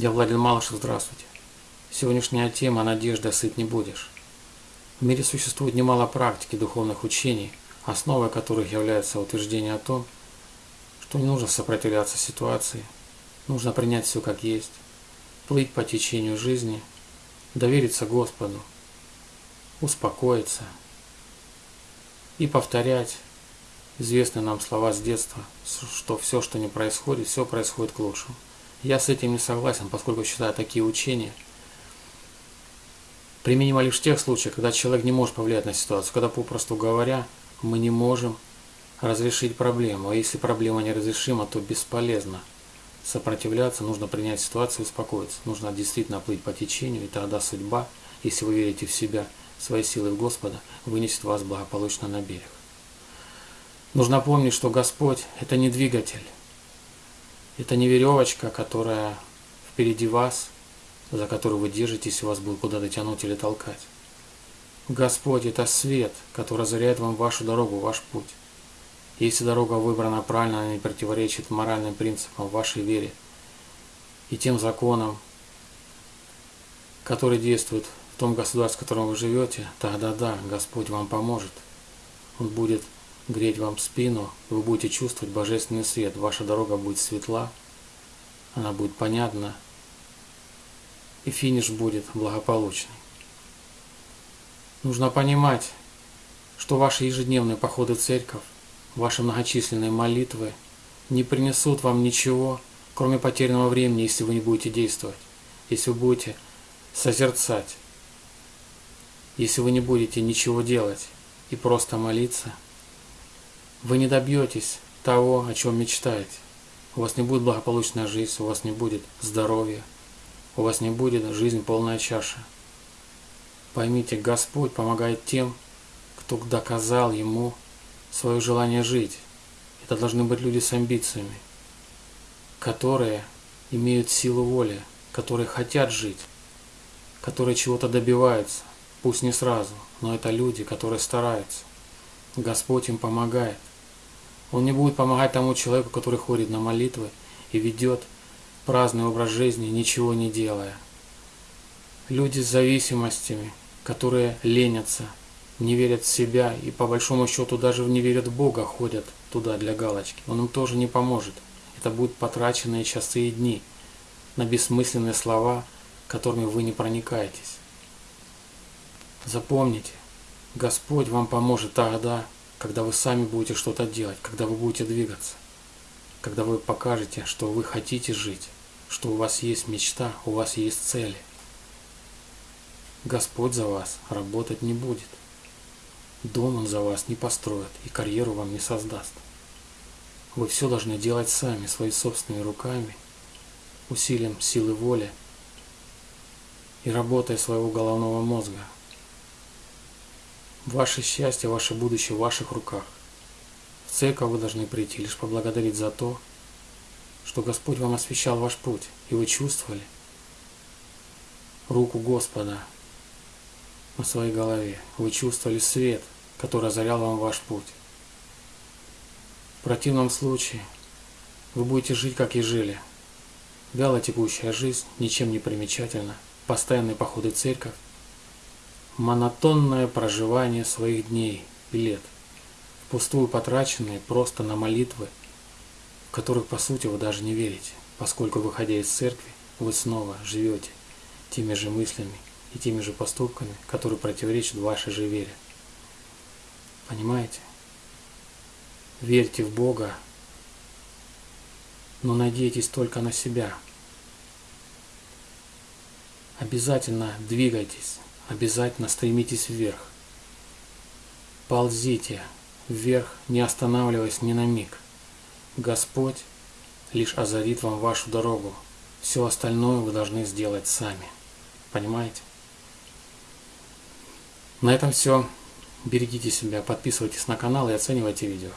Я Владимир Малышев, здравствуйте. Сегодняшняя тема «Надежда сыт не будешь». В мире существует немало практик и духовных учений, основой которых является утверждение о том, что не нужно сопротивляться ситуации, нужно принять все как есть, плыть по течению жизни, довериться Господу, успокоиться и повторять известные нам слова с детства, что все, что не происходит, все происходит к лучшему. Я с этим не согласен, поскольку считаю такие учения применимо лишь в тех случаях, когда человек не может повлиять на ситуацию, когда, попросту говоря, мы не можем разрешить проблему. А если проблема неразрешима, то бесполезно сопротивляться, нужно принять ситуацию и успокоиться. Нужно действительно плыть по течению, и тогда судьба, если вы верите в себя, своей силы в Господа, вынесет вас благополучно на берег. Нужно помнить, что Господь – это не двигатель, это не веревочка, которая впереди вас, за которую вы держитесь, и вас будет куда-то тянуть или толкать. Господь – это свет, который озаряет вам вашу дорогу, ваш путь. Если дорога выбрана правильно, она не противоречит моральным принципам вашей вере и тем законам, которые действуют в том государстве, в котором вы живете, тогда да, Господь вам поможет. Он будет греть вам спину, вы будете чувствовать божественный свет, ваша дорога будет светла, она будет понятна, и финиш будет благополучный. Нужно понимать, что ваши ежедневные походы в церковь, ваши многочисленные молитвы не принесут вам ничего, кроме потерянного времени, если вы не будете действовать, если вы будете созерцать, если вы не будете ничего делать и просто молиться – вы не добьетесь того, о чем мечтаете. У вас не будет благополучная жизнь, у вас не будет здоровья, у вас не будет жизнь полная чаша. Поймите, Господь помогает тем, кто доказал Ему свое желание жить. Это должны быть люди с амбициями, которые имеют силу воли, которые хотят жить, которые чего-то добиваются, пусть не сразу, но это люди, которые стараются. Господь им помогает. Он не будет помогать тому человеку, который ходит на молитвы и ведет праздный образ жизни, ничего не делая. Люди с зависимостями, которые ленятся, не верят в себя и по большому счету даже не верят в Бога, ходят туда для галочки. Он им тоже не поможет. Это будут потраченные часы и дни на бессмысленные слова, которыми вы не проникаетесь. Запомните, Господь вам поможет тогда, когда вы сами будете что-то делать, когда вы будете двигаться, когда вы покажете, что вы хотите жить, что у вас есть мечта, у вас есть цели. Господь за вас работать не будет. Дом Он за вас не построит и карьеру вам не создаст. Вы все должны делать сами, своими собственными руками, усилием силы воли и работой своего головного мозга, Ваше счастье, ваше будущее в ваших руках. В церковь вы должны прийти лишь поблагодарить за то, что Господь вам освещал ваш путь, и вы чувствовали руку Господа на своей голове. Вы чувствовали свет, который озарял вам ваш путь. В противном случае вы будете жить, как и жили. Вяло текущая жизнь, ничем не примечательна, постоянные походы в церковь, монотонное проживание своих дней и лет, впустую потраченные просто на молитвы, в которых по сути вы даже не верите, поскольку выходя из церкви, вы снова живете теми же мыслями и теми же поступками, которые противоречат вашей же вере. Понимаете? Верьте в Бога, но надейтесь только на себя. Обязательно двигайтесь обязательно стремитесь вверх. Ползите вверх, не останавливаясь ни на миг. Господь лишь озарит вам вашу дорогу. Все остальное вы должны сделать сами. Понимаете? На этом все. Берегите себя, подписывайтесь на канал и оценивайте видео.